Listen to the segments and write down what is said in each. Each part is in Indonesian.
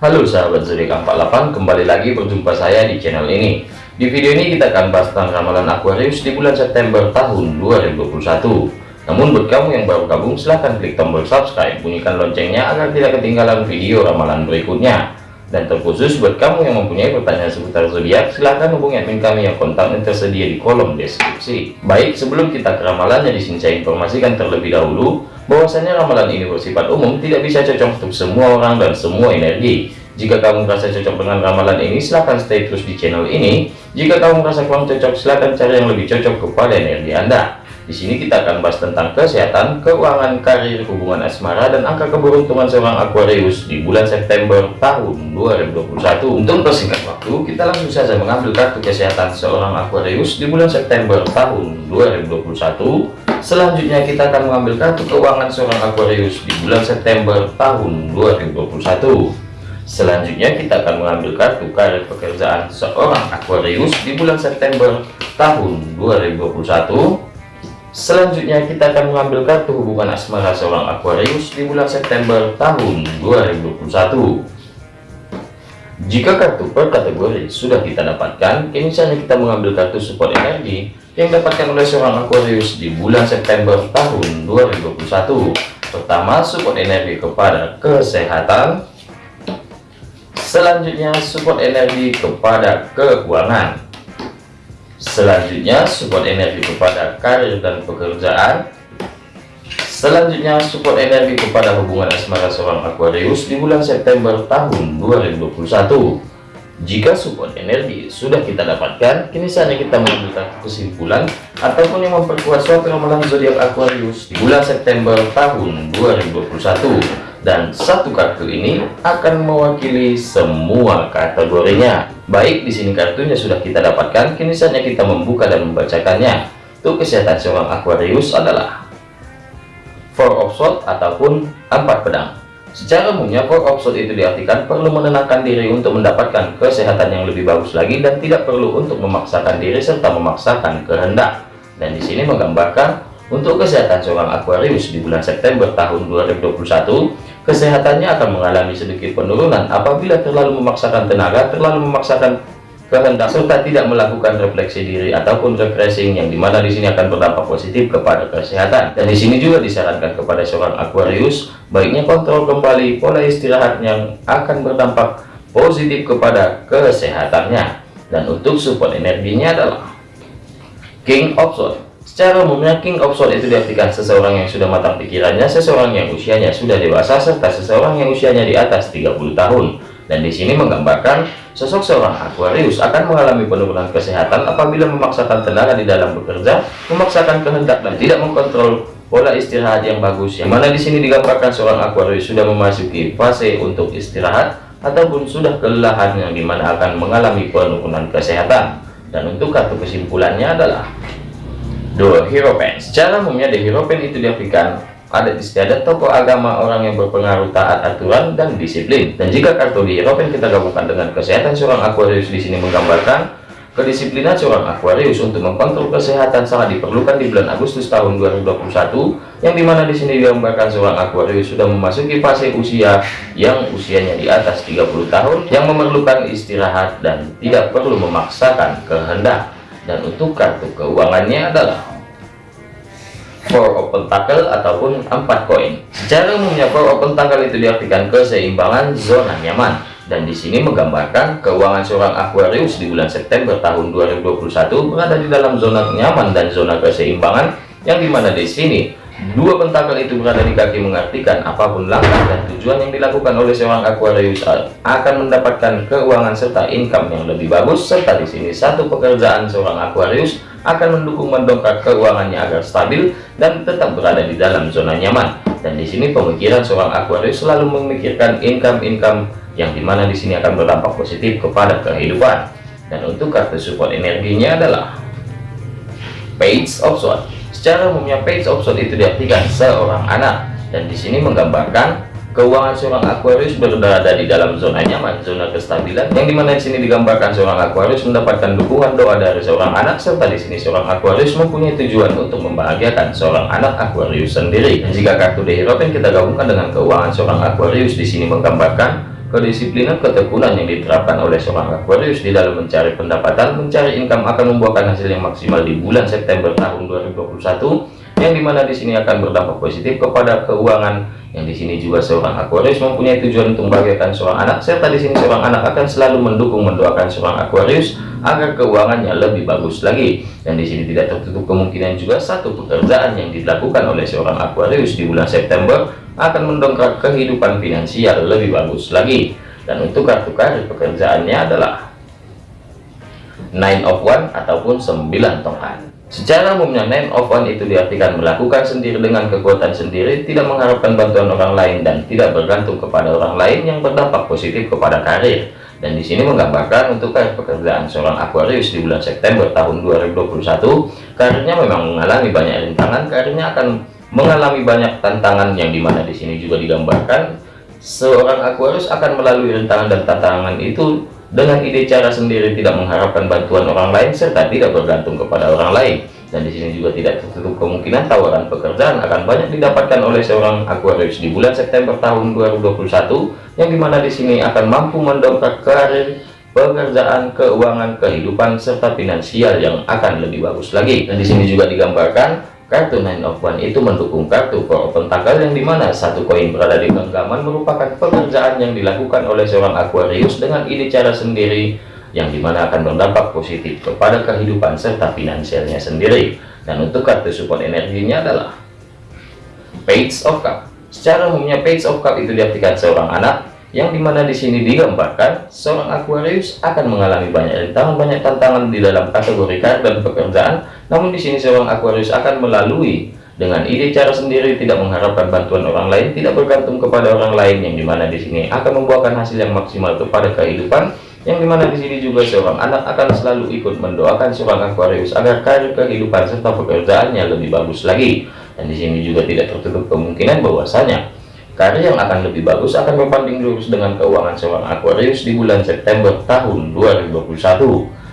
Halo sahabat zodiak 48, kembali lagi berjumpa saya di channel ini. Di video ini kita akan bahas tentang ramalan Aquarius di bulan September tahun 2021. Namun buat kamu yang baru gabung silahkan klik tombol subscribe, bunyikan loncengnya agar tidak ketinggalan video ramalan berikutnya. Dan terkhusus buat kamu yang mempunyai pertanyaan seputar zodiak, silahkan hubungi admin kami yang kontaknya tersedia di kolom deskripsi. Baik, sebelum kita ke ramalannya, di sini saya informasikan terlebih dahulu bahwasanya ramalan ini bersifat umum tidak bisa cocok untuk semua orang dan semua energi. Jika kamu merasa cocok dengan ramalan ini silahkan stay terus di channel ini. Jika kamu merasa kurang cocok silahkan cari yang lebih cocok kepada energi anda. Di sini kita akan bahas tentang kesehatan keuangan karir hubungan asmara dan angka keberuntungan seorang Aquarius di bulan September tahun 2021 untuk persingkat waktu kita langsung saja mengambil kartu kesehatan seorang Aquarius di bulan September tahun 2021 Selanjutnya kita akan mengambil kartu keuangan seorang Aquarius di bulan September tahun 2021. Selanjutnya kita akan mengambil kartu karir pekerjaan seorang Aquarius di bulan September tahun 2021. Selanjutnya kita akan mengambil kartu hubungan asmara seorang Aquarius di bulan September tahun 2021. Jika kartu per kategori sudah kita dapatkan, kini saatnya kita mengambil kartu support energi yang dapatkan oleh seorang Aquarius di bulan September tahun 2021 pertama support energi kepada kesehatan selanjutnya support energi kepada keuangan selanjutnya support energi kepada karir dan pekerjaan selanjutnya support energi kepada hubungan asmara seorang Aquarius di bulan September tahun 2021 jika support energi sudah kita dapatkan, kini saatnya kita mengambil kesimpulan ataupun yang memperkuat suatu ramalan zodiak Aquarius di bulan September tahun 2021. Dan satu kartu ini akan mewakili semua kategorinya. Baik, di sini kartunya sudah kita dapatkan, kini saatnya kita membuka dan membacakannya. Untuk kesehatan seorang Aquarius adalah Four of Swords ataupun empat pedang. Secara umumnya, of itu diartikan perlu menenangkan diri untuk mendapatkan kesehatan yang lebih bagus lagi dan tidak perlu untuk memaksakan diri serta memaksakan kehendak. Dan di sini menggambarkan untuk kesehatan seorang Aquarius di bulan September tahun 2021, kesehatannya akan mengalami sedikit penurunan apabila terlalu memaksakan tenaga, terlalu memaksakan kehendak serta tidak melakukan refleksi diri ataupun refreshing yang di mana di sini akan berdampak positif kepada kesehatan. Dan di sini juga disarankan kepada seorang Aquarius baiknya kontrol kembali pola istirahat yang akan berdampak positif kepada kesehatannya. Dan untuk support energinya adalah King of Swords. Secara umumnya King of Swords itu diartikan seseorang yang sudah matang pikirannya seseorang yang usianya sudah dewasa serta seseorang yang usianya di atas 30 tahun dan di sini menggambarkan sosok seorang Aquarius akan mengalami penurunan kesehatan apabila memaksakan tenaga di dalam bekerja, memaksakan kehendak dan tidak mengkontrol pola istirahat yang bagus. Yang mana di sini digambarkan seorang Aquarius sudah memasuki fase untuk istirahat ataupun sudah kelelahan yang di mana akan mengalami penurunan kesehatan. Dan untuk kartu kesimpulannya adalah The Hero Pen. Secara umumnya The Hero Pen itu diartikan adat istiadat tokoh agama orang yang berpengaruh taat aturan dan disiplin. Dan jika kartu di Hierophant kita gabungkan dengan kesehatan seorang Aquarius di sini menggambarkan kedisiplinan seorang Aquarius untuk mengkontrol kesehatan sangat diperlukan di bulan Agustus tahun 2021 yang di mana di sini digambarkan seorang Aquarius sudah memasuki fase usia yang usianya di atas 30 tahun yang memerlukan istirahat dan tidak perlu memaksakan kehendak. Dan untuk kartu keuangannya adalah four of pentacle ataupun empat koin secara umumnya four of pentacle itu diartikan keseimbangan zona nyaman. Dan di sini menggambarkan keuangan seorang Aquarius di bulan September tahun 2021 berada di dalam zona nyaman dan zona keseimbangan yang di mana di sini dua pentakel itu berada di kaki mengartikan apa pun langkah dan tujuan yang dilakukan oleh seorang Aquarius akan mendapatkan keuangan serta income yang lebih bagus serta di sini satu pekerjaan seorang Aquarius akan mendukung mendongkrak keuangannya agar stabil dan tetap berada di dalam zona nyaman. Dan di sini pemikiran seorang Aquarius selalu memikirkan income-income yang di mana di sini akan berdampak positif kepada kehidupan. Dan untuk kartu support energinya adalah Page of Swords. Secara umumnya Page Swords itu diartikan seorang anak dan di sini menggambarkan Keuangan seorang Aquarius berada di dalam zona nyaman, zona kestabilan, yang di mana di sini digambarkan seorang Aquarius mendapatkan dukungan doa dari seorang anak, serta di sini seorang Aquarius mempunyai tujuan untuk membahagiakan seorang anak Aquarius sendiri. Dan jika kartu The Hierophant kita gabungkan dengan keuangan seorang Aquarius di sini menggambarkan kedisiplinan ketekunan yang diterapkan oleh seorang Aquarius di dalam mencari pendapatan, mencari income akan membuahkan hasil yang maksimal di bulan September tahun 2021 yang di mana di sini akan berdampak positif kepada keuangan. Yang di sini juga seorang Aquarius mempunyai tujuan untuk membahagiakan seorang anak serta di sini seorang anak akan selalu mendukung mendoakan seorang Aquarius agar keuangannya lebih bagus lagi. Dan di sini tidak tertutup kemungkinan juga satu pekerjaan yang dilakukan oleh seorang Aquarius di bulan September akan mendongkrak kehidupan finansial lebih bagus lagi dan untuk kartu karir pekerjaannya adalah nine of one ataupun 9 tongkat Secara umumnya nine of one itu diartikan melakukan sendiri dengan kekuatan sendiri, tidak mengharapkan bantuan orang lain dan tidak bergantung kepada orang lain yang berdampak positif kepada karir. Dan di sini menggambarkan untuk karir pekerjaan seorang Aquarius di bulan September tahun 2021, karirnya memang mengalami banyak rintangan, karirnya akan mengalami banyak tantangan yang di mana di sini juga digambarkan seorang Aquarius akan melalui rintangan dan tantangan itu dengan ide cara sendiri tidak mengharapkan bantuan orang lain serta tidak bergantung kepada orang lain. Dan di sini juga tidak tertutup kemungkinan tawaran pekerjaan akan banyak didapatkan oleh seorang Aquarius di bulan September tahun 2021 yang di mana di sini akan mampu mendongkrak karir pekerjaan keuangan kehidupan serta finansial yang akan lebih bagus lagi. Dan di sini juga digambarkan Kartu Nine of One itu mendukung kartu for pentakel yang di mana satu koin berada di genggaman merupakan pekerjaan yang dilakukan oleh seorang Aquarius dengan ide cara sendiri yang di mana akan berdampak positif kepada kehidupan serta finansialnya sendiri. Dan untuk kartu support energinya adalah Page of Cup. Secara umumnya Page of Cup itu diartikan seorang anak yang di mana di sini digambarkan seorang Aquarius akan mengalami banyak rintangan, banyak tantangan di dalam kategori karir dan pekerjaan. Namun di sini seorang Aquarius akan melalui dengan ide cara sendiri tidak mengharapkan bantuan orang lain, tidak bergantung kepada orang lain yang di mana di sini akan membuahkan hasil yang maksimal kepada kehidupan. Yang di mana di sini juga seorang anak akan selalu ikut mendoakan seorang Aquarius agar karir kehidupan serta pekerjaannya lebih bagus lagi. Dan di sini juga tidak tertutup kemungkinan bahwasanya karir yang akan lebih bagus akan berbanding lurus dengan keuangan seorang Aquarius di bulan September tahun 2021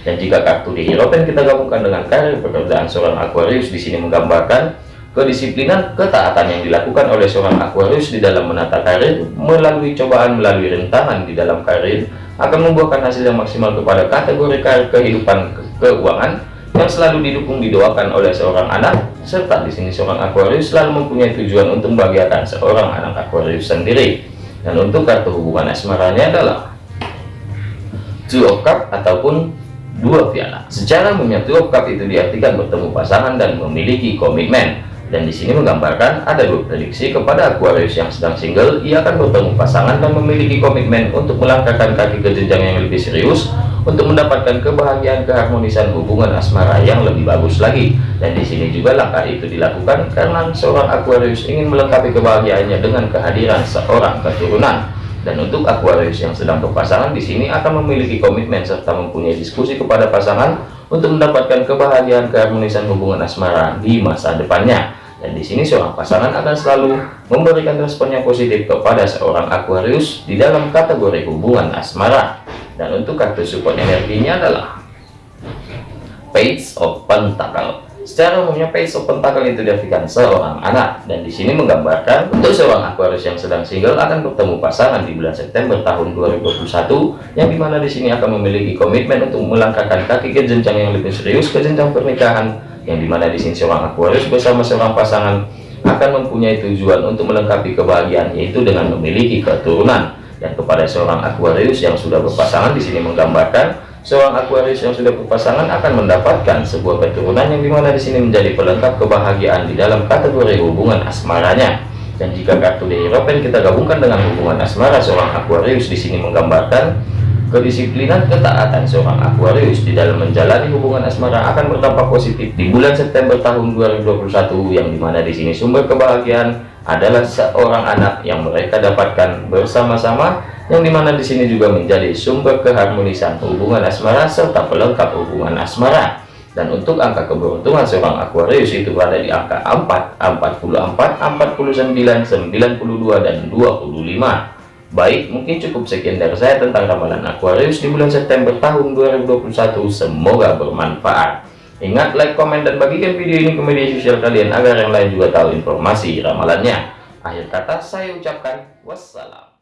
dan jika kartu di Hierophant kita gabungkan dengan karir pekerjaan seorang Aquarius di sini menggambarkan kedisiplinan ketaatan yang dilakukan oleh seorang Aquarius di dalam menata karir melalui cobaan melalui rintangan di dalam karir akan membuahkan hasil yang maksimal kepada kategori karir kehidupan ke keuangan yang selalu didukung didoakan oleh seorang anak serta di sini seorang Aquarius selalu mempunyai tujuan untuk membahagiakan seorang anak Aquarius sendiri dan untuk kartu hubungan asmaranya adalah Two of Cup ataupun dua piala. Secara umumnya Two Cup itu diartikan bertemu pasangan dan memiliki komitmen. Dan di sini menggambarkan ada dua prediksi kepada Aquarius yang sedang single, ia akan bertemu pasangan dan memiliki komitmen untuk melangkahkan kaki ke jenjang yang lebih serius untuk mendapatkan kebahagiaan keharmonisan hubungan asmara yang lebih bagus lagi. Dan di sini juga langkah itu dilakukan karena seorang Aquarius ingin melengkapi kebahagiaannya dengan kehadiran seorang keturunan. Dan untuk Aquarius yang sedang berpasangan di sini akan memiliki komitmen serta mempunyai diskusi kepada pasangan untuk mendapatkan kebahagiaan keharmonisan hubungan asmara di masa depannya. Dan di sini seorang pasangan akan selalu memberikan respon yang positif kepada seorang Aquarius di dalam kategori hubungan asmara. Dan untuk kartu support energinya adalah Page of Pentacle. Secara umumnya Page of Pentacle itu diartikan seorang anak dan di sini menggambarkan untuk seorang Aquarius yang sedang single akan bertemu pasangan di bulan September tahun 2021 yang di mana di sini akan memiliki komitmen untuk melangkahkan kaki ke jenjang yang lebih serius ke jenjang pernikahan yang di mana di sini seorang Aquarius bersama seorang pasangan akan mempunyai tujuan untuk melengkapi kebahagiaan yaitu dengan memiliki keturunan dan kepada seorang Aquarius yang sudah berpasangan di sini menggambarkan seorang Aquarius yang sudah berpasangan akan mendapatkan sebuah keturunan yang di mana di sini menjadi pelengkap kebahagiaan di dalam kategori hubungan asmaranya. Dan jika kartu di Hierophant kita gabungkan dengan hubungan asmara seorang Aquarius di sini menggambarkan kedisiplinan ketaatan seorang Aquarius di dalam menjalani hubungan asmara akan berdampak positif di bulan September tahun 2021 yang di mana di sini sumber kebahagiaan adalah seorang anak yang mereka dapatkan bersama-sama yang di mana di sini juga menjadi sumber keharmonisan hubungan asmara serta pelengkap hubungan asmara. Dan untuk angka keberuntungan seorang Aquarius itu berada di angka 4 44 49 92 dan 25 baik mungkin cukup sekian dari saya tentang ramalan Aquarius di bulan September tahun 2021 semoga bermanfaat ingat like komen dan bagikan video ini ke media sosial kalian agar yang lain juga tahu informasi ramalannya. Akhir kata saya ucapkan wassalam